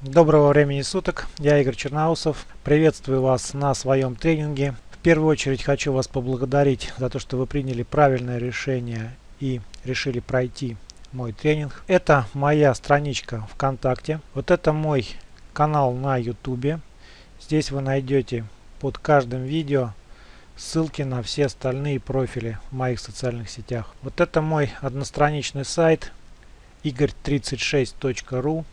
Доброго времени суток, я Игорь Черноусов. Приветствую вас на своем тренинге. В первую очередь хочу вас поблагодарить за то, что вы приняли правильное решение и решили пройти мой тренинг. Это моя страничка ВКонтакте. Вот это мой канал на YouTube. Здесь вы найдете под каждым видео ссылки на все остальные профили в моих социальных сетях. Вот это мой одностраничный сайт игорь36.ru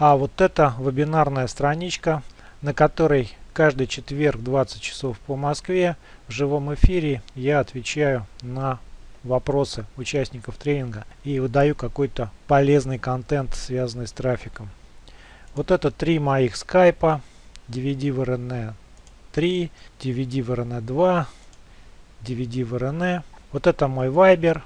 а вот это вебинарная страничка, на которой каждый четверг 20 часов по Москве в живом эфире я отвечаю на вопросы участников тренинга и выдаю какой-то полезный контент, связанный с трафиком. Вот это три моих скайпа, DVD в RN 3, DVD в RN 2, DVD в RN. Вот это мой Viber.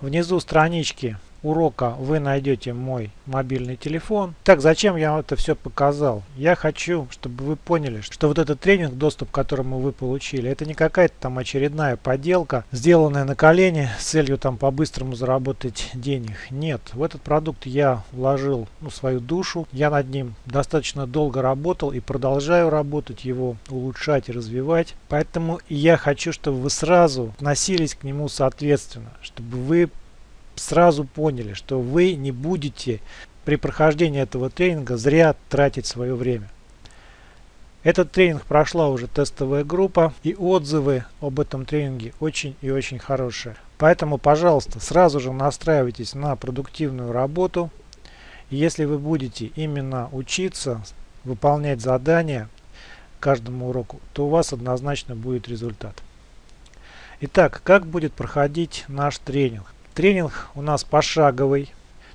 Внизу странички урока вы найдете мой мобильный телефон. Так, зачем я это все показал? Я хочу, чтобы вы поняли, что вот этот тренинг, доступ к которому вы получили, это не какая-то там очередная поделка, сделанная на колени с целью там по-быстрому заработать денег. Нет, в этот продукт я вложил ну, свою душу, я над ним достаточно долго работал и продолжаю работать, его улучшать и развивать. Поэтому я хочу, чтобы вы сразу относились к нему соответственно, чтобы вы сразу поняли, что вы не будете при прохождении этого тренинга зря тратить свое время. Этот тренинг прошла уже тестовая группа и отзывы об этом тренинге очень и очень хорошие. Поэтому, пожалуйста, сразу же настраивайтесь на продуктивную работу. Если вы будете именно учиться, выполнять задания каждому уроку, то у вас однозначно будет результат. Итак, как будет проходить наш тренинг? Тренинг у нас пошаговый.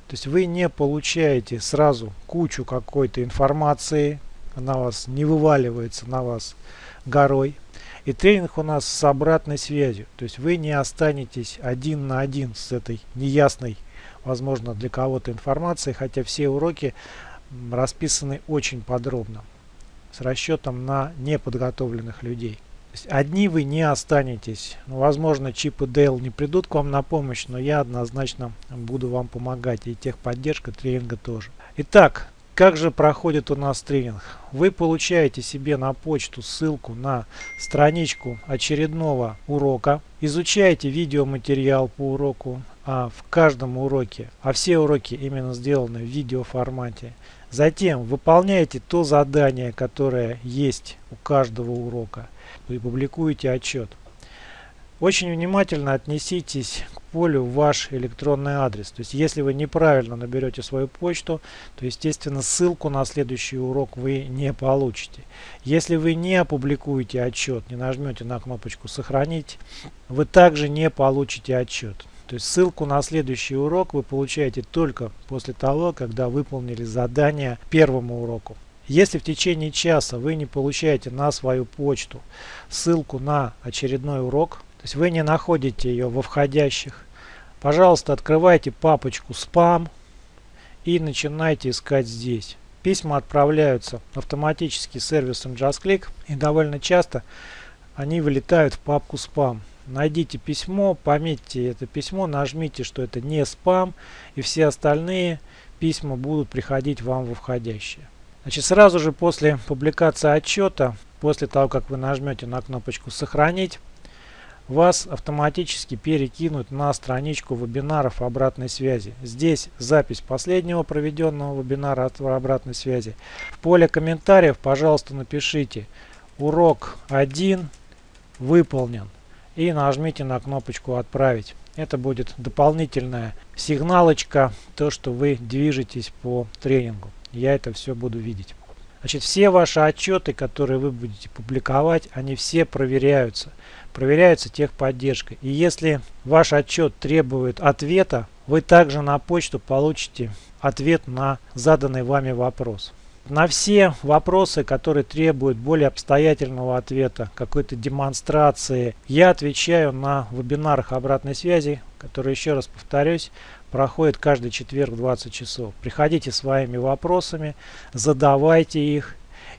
То есть вы не получаете сразу кучу какой-то информации, она вас не вываливается на вас горой. И тренинг у нас с обратной связью. То есть вы не останетесь один на один с этой неясной, возможно, для кого-то информацией, хотя все уроки расписаны очень подробно, с расчетом на неподготовленных людей одни вы не останетесь. Ну, возможно, Чип и не придут к вам на помощь, но я однозначно буду вам помогать. И техподдержка тренинга тоже. Итак, как же проходит у нас тренинг? Вы получаете себе на почту ссылку на страничку очередного урока. Изучаете видеоматериал по уроку а, в каждом уроке. А все уроки именно сделаны в видеоформате. Затем выполняете то задание, которое есть у каждого урока и публикуете отчет. Очень внимательно отнеситесь к полю ваш электронный адрес. То есть, если вы неправильно наберете свою почту, то, естественно, ссылку на следующий урок вы не получите. Если вы не опубликуете отчет, не нажмете на кнопочку «Сохранить», вы также не получите отчет. То есть ссылку на следующий урок вы получаете только после того, когда выполнили задание первому уроку. Если в течение часа вы не получаете на свою почту ссылку на очередной урок, то есть вы не находите ее во входящих, пожалуйста, открывайте папочку «Спам» и начинайте искать здесь. Письма отправляются автоматически сервисом JustClick и довольно часто они вылетают в папку «Спам». Найдите письмо, пометьте это письмо, нажмите, что это не спам и все остальные письма будут приходить вам во входящие. Значит, сразу же после публикации отчета, после того, как вы нажмете на кнопочку «Сохранить», вас автоматически перекинут на страничку вебинаров обратной связи. Здесь запись последнего проведенного вебинара обратной связи. В поле комментариев, пожалуйста, напишите «Урок 1 выполнен» и нажмите на кнопочку «Отправить». Это будет дополнительная сигналочка, то, что вы движетесь по тренингу я это все буду видеть. Значит, все ваши отчеты, которые вы будете публиковать, они все проверяются. Проверяются техподдержкой. И если ваш отчет требует ответа, вы также на почту получите ответ на заданный вами вопрос. На все вопросы, которые требуют более обстоятельного ответа, какой-то демонстрации, я отвечаю на вебинарах обратной связи, которые, еще раз повторюсь, проходит каждый четверг 20 часов. Приходите своими вопросами, задавайте их,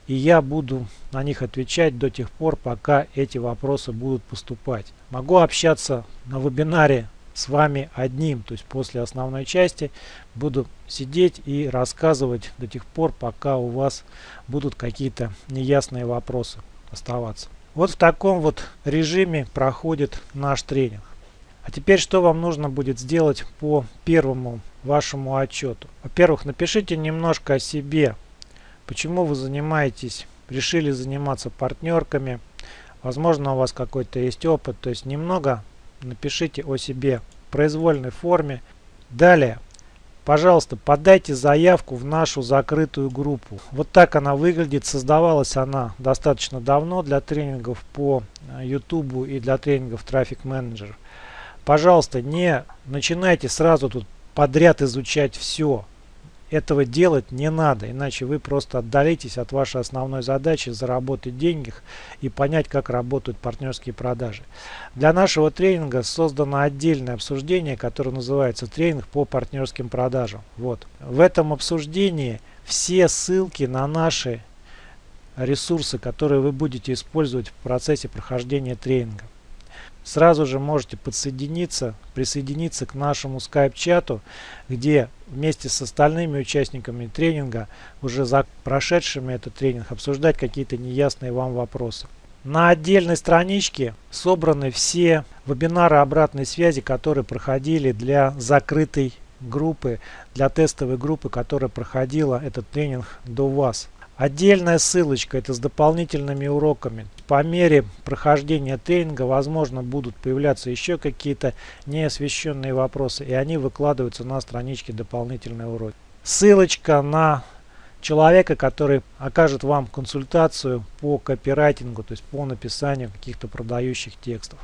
и я буду на них отвечать до тех пор, пока эти вопросы будут поступать. Могу общаться на вебинаре с вами одним. То есть после основной части буду сидеть и рассказывать до тех пор, пока у вас будут какие-то неясные вопросы оставаться. Вот в таком вот режиме проходит наш тренинг. А теперь что вам нужно будет сделать по первому вашему отчету? Во-первых, напишите немножко о себе. Почему вы занимаетесь, решили заниматься партнерками. Возможно, у вас какой-то есть опыт. То есть немного напишите о себе в произвольной форме. Далее, пожалуйста, подайте заявку в нашу закрытую группу. Вот так она выглядит. Создавалась она достаточно давно для тренингов по YouTube и для тренингов Traffic Manager. Пожалуйста, не начинайте сразу тут подряд изучать все. Этого делать не надо, иначе вы просто отдалитесь от вашей основной задачи заработать деньги и понять, как работают партнерские продажи. Для нашего тренинга создано отдельное обсуждение, которое называется «Тренинг по партнерским продажам». Вот. В этом обсуждении все ссылки на наши ресурсы, которые вы будете использовать в процессе прохождения тренинга сразу же можете подсоединиться, присоединиться к нашему скайп-чату, где вместе с остальными участниками тренинга, уже за прошедшими этот тренинг, обсуждать какие-то неясные вам вопросы. На отдельной страничке собраны все вебинары обратной связи, которые проходили для закрытой группы, для тестовой группы, которая проходила этот тренинг до вас. Отдельная ссылочка это с дополнительными уроками. По мере прохождения тренинга возможно будут появляться еще какие-то неосвещенные вопросы и они выкладываются на страничке дополнительные уроки. Ссылочка на человека, который окажет вам консультацию по копирайтингу, то есть по написанию каких-то продающих текстов.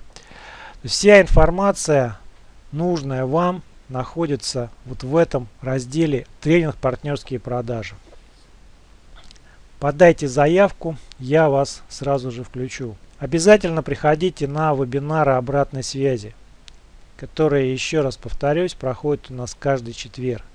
Вся информация нужная вам находится вот в этом разделе тренинг партнерские продажи. Подайте заявку, я вас сразу же включу. Обязательно приходите на вебинары обратной связи, которые, еще раз повторюсь, проходят у нас каждый четверг.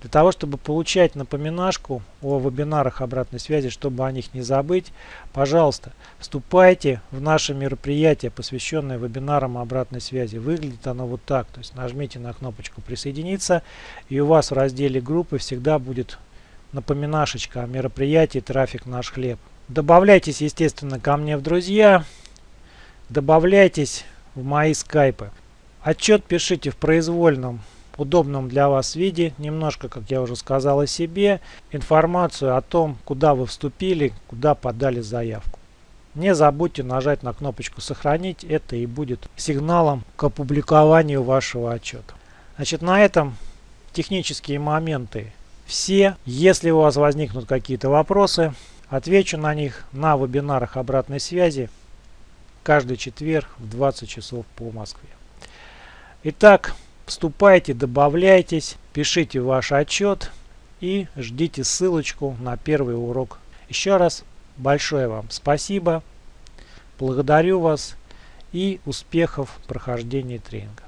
Для того, чтобы получать напоминашку о вебинарах обратной связи, чтобы о них не забыть, пожалуйста, вступайте в наше мероприятие, посвященное вебинарам обратной связи. Выглядит оно вот так. То есть нажмите на кнопочку «Присоединиться» и у вас в разделе группы всегда будет напоминашечка о мероприятии «Трафик наш хлеб». Добавляйтесь, естественно, ко мне в друзья. Добавляйтесь в мои скайпы. Отчет пишите в произвольном, удобном для вас виде. Немножко, как я уже сказал о себе. Информацию о том, куда вы вступили, куда подали заявку. Не забудьте нажать на кнопочку «Сохранить». Это и будет сигналом к опубликованию вашего отчета. Значит, на этом технические моменты все. Если у вас возникнут какие-то вопросы, отвечу на них на вебинарах обратной связи каждый четверг в 20 часов по Москве. Итак, вступайте, добавляйтесь, пишите ваш отчет и ждите ссылочку на первый урок. Еще раз большое вам спасибо, благодарю вас и успехов в прохождении тренинга.